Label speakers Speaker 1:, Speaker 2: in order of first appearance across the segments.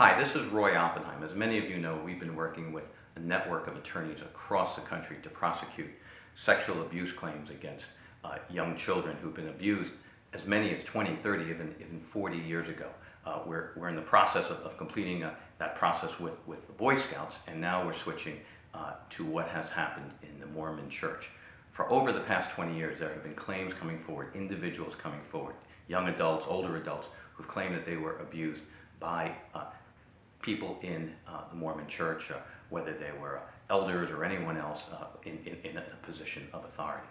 Speaker 1: Hi, this is Roy Oppenheim. As many of you know, we've been working with a network of attorneys across the country to prosecute sexual abuse claims against uh, young children who've been abused as many as 20, 30, even, even 40 years ago. Uh, we're, we're in the process of, of completing uh, that process with, with the Boy Scouts, and now we're switching uh, to what has happened in the Mormon Church. For over the past 20 years, there have been claims coming forward, individuals coming forward, young adults, older adults, who've claimed that they were abused by uh, people in uh, the Mormon Church, uh, whether they were elders or anyone else uh, in, in, in, a position of authority.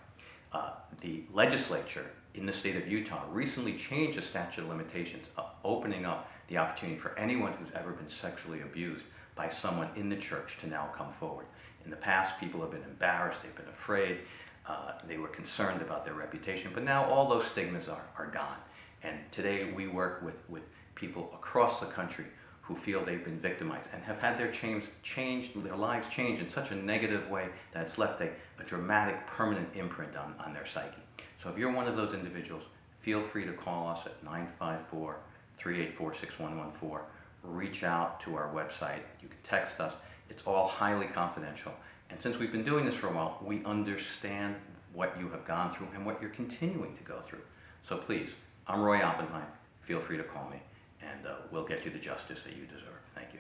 Speaker 1: Uh, the legislature in the state of Utah recently changed the statute of limitations, uh, opening up the opportunity for anyone who's ever been sexually abused by someone in the church to now come forward. In the past, people have been embarrassed, they've been afraid, uh, they were concerned about their reputation, but now all those stigmas are, are gone. And today we work with, with people across the country who feel they've been victimized and have had their change, changed, their lives changed in such a negative way that it's left a, a dramatic permanent imprint on, on their psyche. So if you're one of those individuals, feel free to call us at 954-384-6114. Reach out to our website. You can text us. It's all highly confidential. And since we've been doing this for a while, we understand what you have gone through and what you're continuing to go through. So please, I'm Roy Oppenheim. Feel free to call me and uh, we'll get you the justice that you deserve. Thank you.